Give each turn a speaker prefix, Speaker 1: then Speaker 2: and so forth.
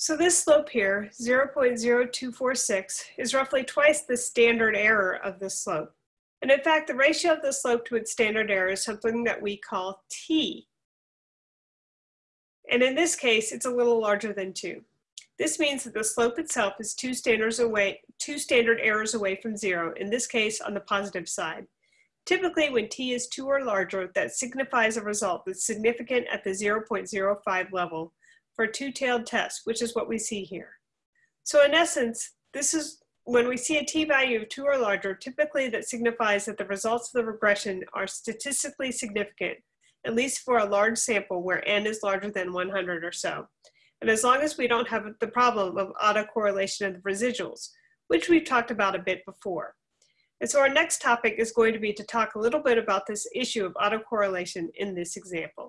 Speaker 1: So this slope here, 0.0246, is roughly twice the standard error of this slope. And in fact, the ratio of the slope to its standard error is something that we call t. And in this case, it's a little larger than 2. This means that the slope itself is two standards away, two standard errors away from zero, in this case on the positive side. Typically, when t is 2 or larger, that signifies a result that's significant at the 0.05 level for a two-tailed test, which is what we see here. So in essence, this is when we see a t-value of 2 or larger, typically that signifies that the results of the regression are statistically significant, at least for a large sample where n is larger than 100 or so. And as long as we don't have the problem of autocorrelation of the residuals, which we've talked about a bit before. And so our next topic is going to be to talk a little bit about this issue of autocorrelation in this example.